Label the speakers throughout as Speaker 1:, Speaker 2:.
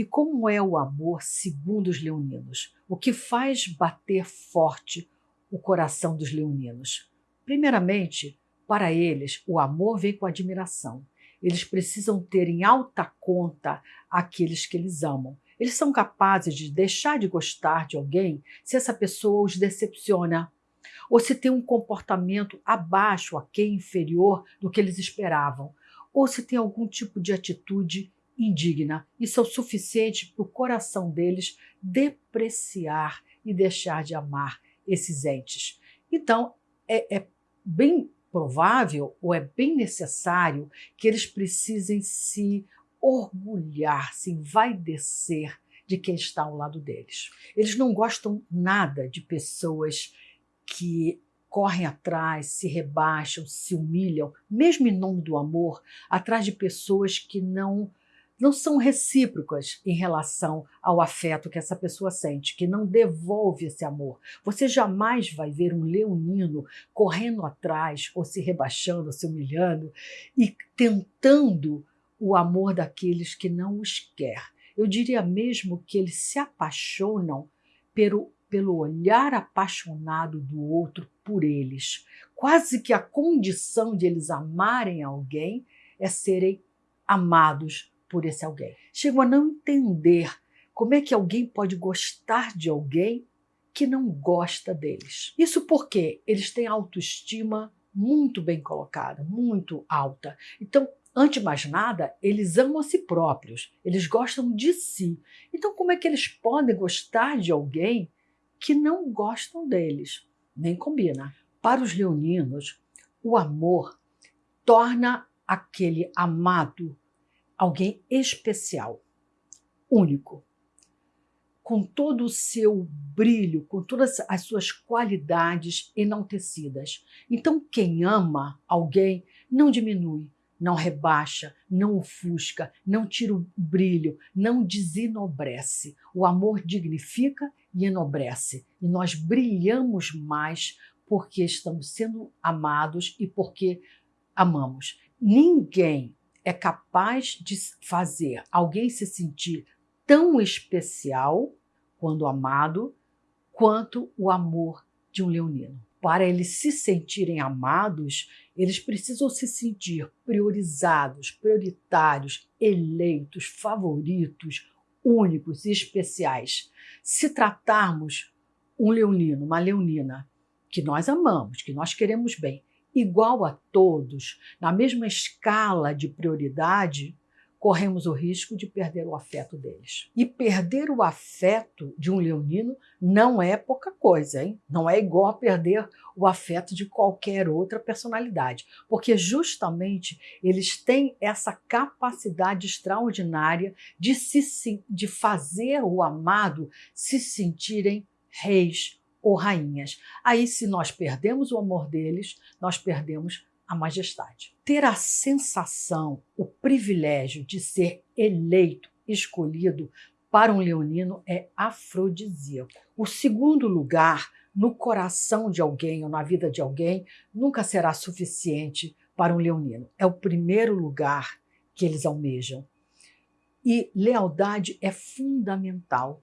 Speaker 1: E como é o amor segundo os leoninos? O que faz bater forte o coração dos leoninos? Primeiramente, para eles, o amor vem com admiração. Eles precisam ter em alta conta aqueles que eles amam. Eles são capazes de deixar de gostar de alguém se essa pessoa os decepciona, ou se tem um comportamento abaixo, a quem inferior do que eles esperavam, ou se tem algum tipo de atitude indigna. Isso é o suficiente para o coração deles depreciar e deixar de amar esses entes. Então, é, é bem provável ou é bem necessário que eles precisem se orgulhar, se envaidecer de quem está ao lado deles. Eles não gostam nada de pessoas que correm atrás, se rebaixam, se humilham, mesmo em nome do amor, atrás de pessoas que não não são recíprocas em relação ao afeto que essa pessoa sente, que não devolve esse amor. Você jamais vai ver um leonino correndo atrás, ou se rebaixando, ou se humilhando, e tentando o amor daqueles que não os quer. Eu diria mesmo que eles se apaixonam pelo, pelo olhar apaixonado do outro por eles. Quase que a condição de eles amarem alguém é serem amados por esse alguém. Chegam a não entender como é que alguém pode gostar de alguém que não gosta deles. Isso porque eles têm autoestima muito bem colocada, muito alta. Então, antes de mais nada, eles amam a si próprios, eles gostam de si. Então, como é que eles podem gostar de alguém que não gostam deles? Nem combina. Para os leoninos, o amor torna aquele amado alguém especial, único, com todo o seu brilho, com todas as suas qualidades enaltecidas. Então, quem ama alguém não diminui, não rebaixa, não ofusca, não tira o brilho, não desenobrece. O amor dignifica e enobrece. E nós brilhamos mais porque estamos sendo amados e porque amamos. Ninguém é capaz de fazer alguém se sentir tão especial quando amado quanto o amor de um leonino. Para eles se sentirem amados, eles precisam se sentir priorizados, prioritários, eleitos, favoritos, únicos e especiais. Se tratarmos um leonino, uma leonina, que nós amamos, que nós queremos bem, igual a todos, na mesma escala de prioridade, corremos o risco de perder o afeto deles. E perder o afeto de um leonino não é pouca coisa, hein? Não é igual a perder o afeto de qualquer outra personalidade, porque justamente eles têm essa capacidade extraordinária de, se, de fazer o amado se sentirem reis, ou rainhas. Aí, se nós perdemos o amor deles, nós perdemos a majestade. Ter a sensação, o privilégio de ser eleito, escolhido para um leonino é afrodisíaco. O segundo lugar no coração de alguém ou na vida de alguém nunca será suficiente para um leonino. É o primeiro lugar que eles almejam. E lealdade é fundamental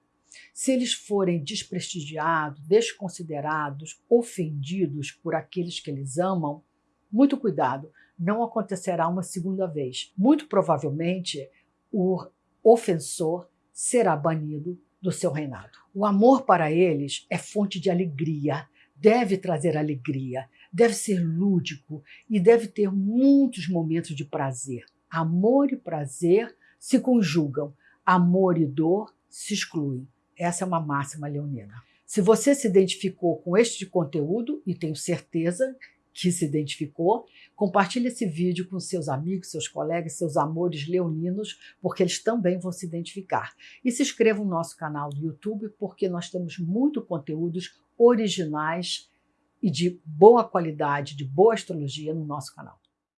Speaker 1: se eles forem desprestigiados, desconsiderados, ofendidos por aqueles que eles amam, muito cuidado, não acontecerá uma segunda vez. Muito provavelmente, o ofensor será banido do seu reinado. O amor para eles é fonte de alegria, deve trazer alegria, deve ser lúdico e deve ter muitos momentos de prazer. Amor e prazer se conjugam, amor e dor se excluem. Essa é uma máxima leonina. Se você se identificou com este conteúdo, e tenho certeza que se identificou, compartilhe esse vídeo com seus amigos, seus colegas, seus amores leoninos, porque eles também vão se identificar. E se inscreva no nosso canal do YouTube, porque nós temos muito conteúdos originais e de boa qualidade, de boa astrologia no nosso canal.